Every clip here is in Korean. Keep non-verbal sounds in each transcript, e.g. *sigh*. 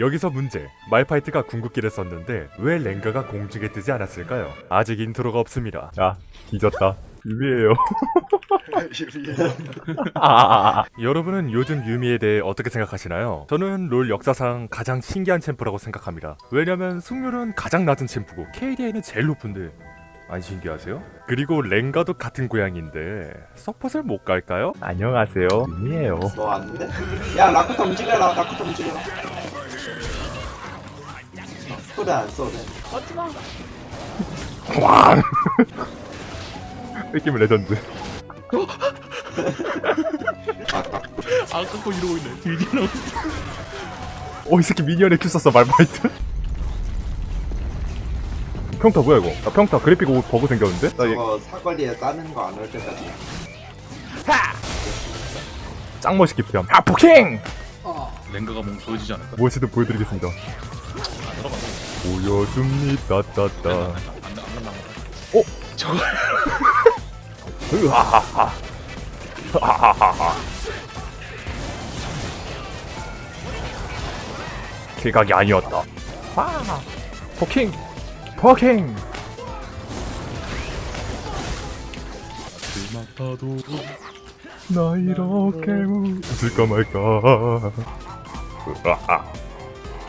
여기서 문제 말파이트가 궁극기를 썼는데 왜 렝가가 공중에 뜨지 않았을까요? 아직 intro가 없습니다 야 뒤졌다 유미예요 *laughs* 아, 여러분은 요즘 유미에 대해 어떻게 생각하시나요? 저는 롤 역사상 가장 신기한 챔프라고 생각합니다 왜냐면 승률은 가장 낮은 챔프고 KDA는 제일 높은데 안 신기하세요? 그리고 렝가도 같은 고향인데 서폿을 못 갈까요? 안녕하세요 유미예요 너 왔는데? 야 라쿠타 움직여라 라쿠타 움직여라 소리 안 써도 돼왕 뺏기면 레전드 아까 거 이러고 있네. 뒤지 나오 어이 새끼 미니언에 큐 썼어 말파이트 평타 뭐야 이거 나 평타 그래픽 오- 버그 생겼는데? 나얘 저거 사거리에 따는 거 안 올 때까지 짱 멋있게 피함 아 poking! 렝가가 뭔가 보여지지 않을까? 무엇이든 보여드리겠습니다. 보여줍니다 따따. 어? 저거 으하하하 하하하하 kill각이 아니었다 아 poking poking 그마파도 나 이렇게 웃을까 말까 으아하 으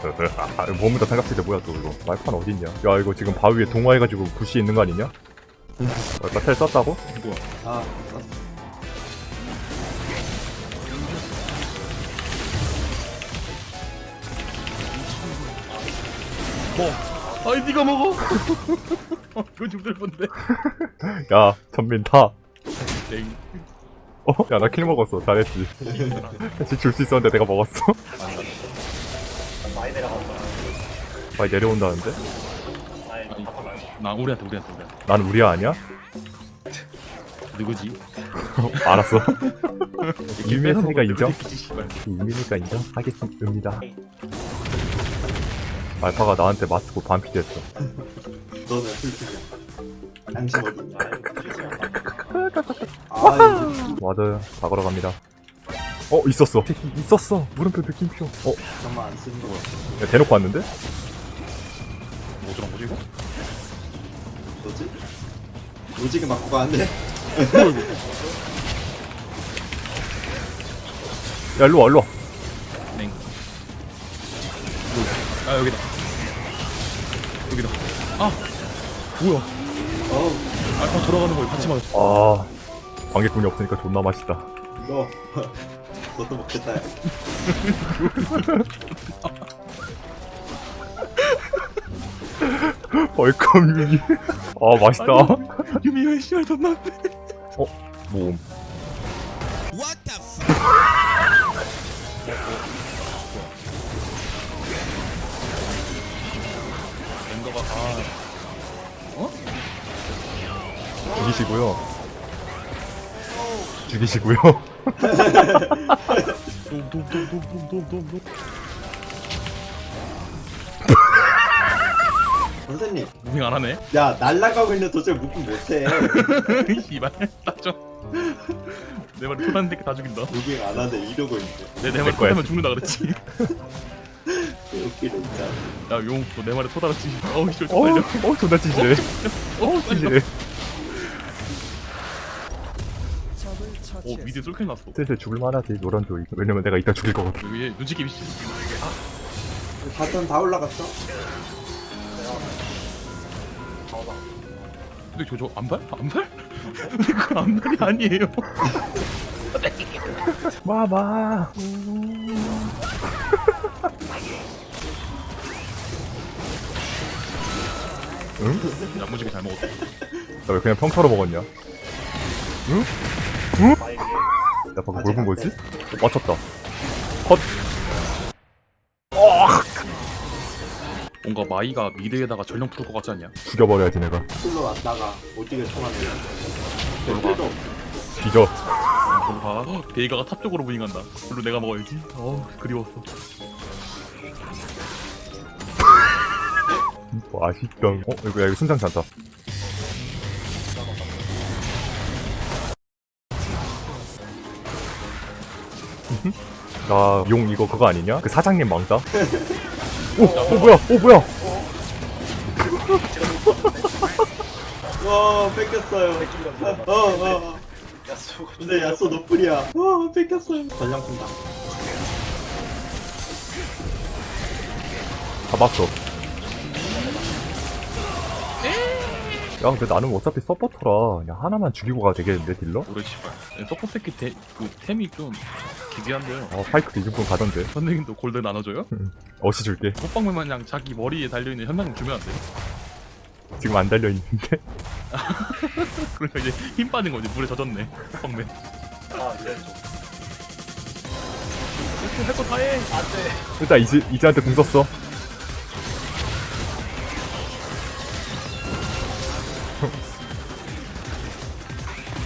아하. 몸에다 삼각대 뭐야 또 이거 말판 어딨냐 야 이거 지금 바위에 동화해가지고 부시 있는 거 아니냐? 말파 텔 썼다고? 뭐야? 아 썼어 뭐? 아이 네가 먹어. *laughs* 어, 이거 죽을 건데. 야 전민 타 랭. 어? 야 나 킬 먹었어 잘했지 사실 줄수 있었는데 내가 먹었어 많이 내려온다는데? 아니, 나 우리한테 우리한테 우리한테. 난 우리야 아니야? 누구지? *laughs* 알았어 *laughs* 유미의 소리가 인정? 누구지, 씨발. 유미니까 인정하겠습니다 말파가 나한테 맞고 반피 됐어 너는 풀피야 어딨냐 *laughs* 아 맞아요 다 걸어갑니다 어 있었어 있었어 물음표 느낌표 어? 잠깐만 안 쓰는 거 야, 대놓고 왔는데? 뭐 저런 거지 이거? 뭐지? 오지게 맞고 가는데? *laughs* 야 일로와 일로와 랭. 아 여기다. 여기다. 아 뭐야? 어우 알파 돌아가는 걸 같이 맞았어. 아 관객분이 없으니까 존나 맛있다 너 *laughs* 너도 먹겠다 야. 벌컥 유미 아 맛있다 유미 왜 씨발 존나. 모음 랭가가 아 죽이시고요 죽이시고요 돔돔돔돔돔돔돔. 선생님 무빙 안 하네. 야 날라가고 있는 도저히 무빙 못해 *laughs* 씨발 따져. 내 말이 토다는 데 다 죽인다. 무빙 안 하는데 이러고 있는데 내내 말이. 토다면 죽는다 그랬지. 웃기네 진짜 야용 너내 말에 토다랐지. 어우 씨 어, 빨려. 어 존나 찌질해 어 찌질해 오 미드 쏠킬 났어. 슬슬 죽을만하지 노란 조이 왜냐면 내가 이따 죽일 거거든 여기 눈치 게임 씨. 바텀 다 올라갔어? 근데 저저 안발? 안발? 근데 안발이 아니에요. *laughs* 마마 응? 야무지게 잘 먹었어. 나 왜 그냥 평타로 먹었냐? 응? 응? 야 방금 뭘 본 거지? 어, 맞췄다 컷 뭔가 마이가 mid에다가 전령 풀 것 같지 않냐? 죽여버려야지 내가 풀로 왔다가 오지게 통하네 별로 필도 뒤져 뭔가 베이가가 top 쪽으로 moving한다. 물론 내가 먹어야지. 어우 그리웠어. 맛있다 어? 이거 야 이거 순장 잔다 나 용 이거 그거 아니냐? 그 사장님 망다? 오, 오 뭐야? 오 뭐야? 와 뺏겼어요. 어 어. 어. 근데 야쏘 너플이야. 와 뺏겼어요. 전장 푼다. 잡았어. 야, 근데 나는 어차피 서포터라 그냥 하나만 죽이고 가도 되겠는데 딜러? 네, support 새끼 대, 그 템이 좀 기괴한데요 어, 파이크도 이 정도 가던데. 선생님도 골드 나눠줘요? 어시 줄게. 호빵맨 마냥 자기 머리에 달려있는 현상 주면 안 돼? 지금 안 달려 있는데. *laughs* 그러니까 이제 힘 빠진 거지 물에 젖었네 호빵맨 아 이래 좀 이렇게 할거 다 해 안 돼 일단 이제 이제한테 궁 썼어.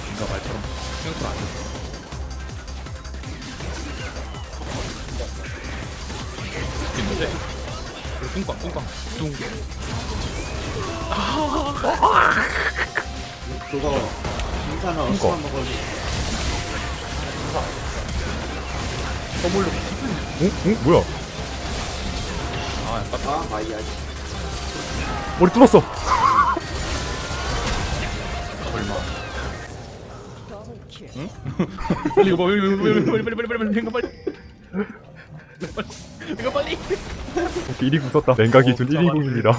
뭔가 말처럼 생각보다 안 됐어 뚱꽝 뚱꽝 뚱 그거 인사는 어디서 먹어도 선물로 응? 응? 뭐야? 아 약간 아 마이야. 머리 뚫었어. 얼마 응? 빨리 이거 빨리 빨리 빨리 빨리 빨리 빨리 빨리 이거 빨리 이거 빨리 오케이, 1위 궁 썼다. 랭가 기준 어, 1위 궁입니다.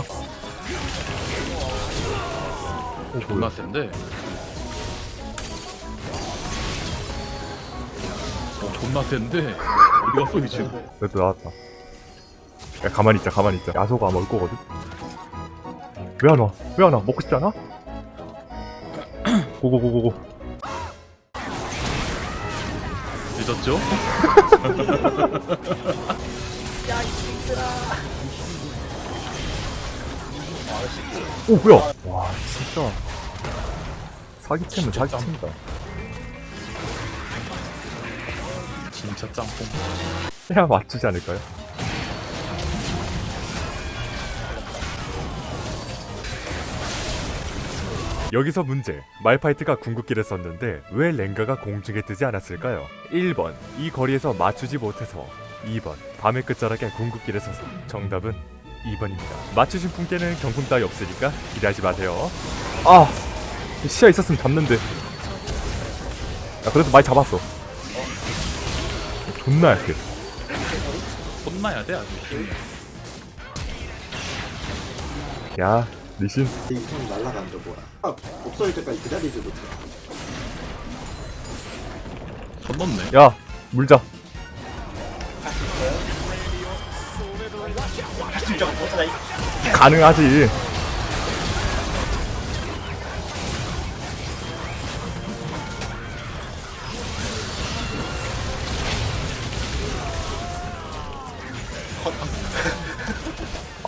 오, 존나 뭐야? 센데 어 존나 센데 어디 갔어 이 친구 그래도 나왔다. 야, 가만히 있자, 가만히 있자. 야소가 아마 올 거거든? 왜 안 와? 왜 안 와? 먹고 싶지 않아? 고고고고고. 늦었죠? *laughs* *laughs* 오, 뭐야? 와, 진짜. 사기챔은 진짜 사기챔이다. 진짜 짬뽕 해야 맞추지 않을까요? 여기서 문제. 말파이트가 궁극기를 썼는데 왜 랭가가 공중에 뜨지 않았을까요? 1번. 이 거리에서 맞추지 못해서 2번. 밤의 끝자락에 궁극기를 써서 정답은 2번입니다. 맞추신 분께는 경품 따위 없으니까 기대하지 마세요. 아! 시야 있었으면 잡는데. 야, 그래도 많이 잡았어. 존나 약해. 혼나야 돼 아주 야, 리신. 이손 날라간다 뭐야. 아 없어질 때까지 기다리지 못해. 선 넘네 야, 물자. 못하다 가능하지.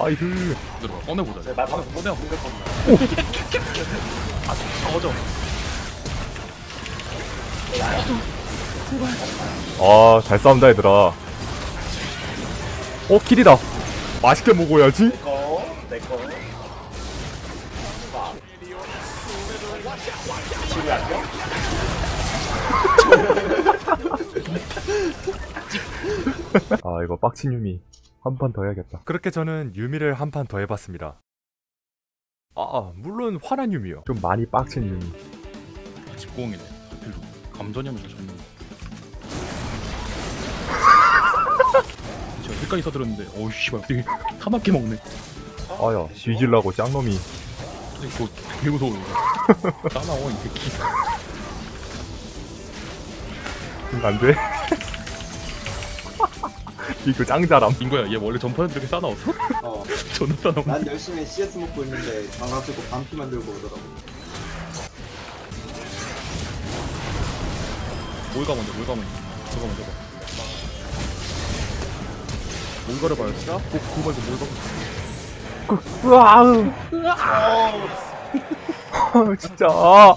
아이고. 들어가 꺼내보자 네, 말 방금 꺼내 아 적어져 아, 잘 싸운다, 얘들아. 어, 킬이다. 맛있게 먹어야지. 내꺼 *laughs* 내꺼? 아, 이거 빡친 유미. 한 판 더 해야겠다. 그렇게 저는 유미를 한 판 더 해봤습니다. 아, 물론 화난 유미요. 좀 많이 빡친 유미. 집공이네 감전형에서 졌 는 제가 여기까지 써들었는데 어우 씨발 되게 타맞게 먹네 아야, 뒤질라고 짱놈이. 그거 되게 무서워 이거 싸나워 이 새끼 응, 안 돼. *laughs* 이거 짱자람. 인거야 얘 원래 전파는 이렇게 싸나웠어? 어. *laughs* 존나 싸나워 난 열심히 CS 먹고 있는데 가가지고 반피 만들고 오더라고. 뭘가 먼저 뭘가 먼저 저거 먼저 봐 뭔가를 봐야 돼? 꼭 그거 말고 뭘가 먼저 으아우. 아, *laughs* 진짜. 아.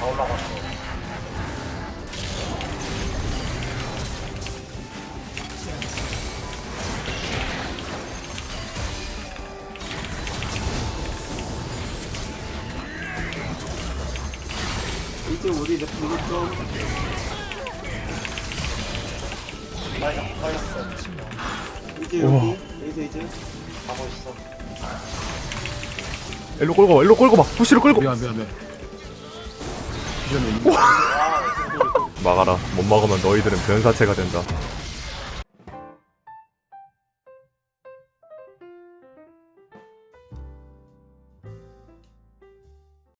다 올라갔어 이제 우리 이제 좀 이제 여기 이제 이제 가고 있어. 일로 끌고 와 일로 끌고 와 부시로 끌고. 미안 미안 미안. 미안해 와, *laughs* 막아라. 못 막으면 너희들은 변사체가 된다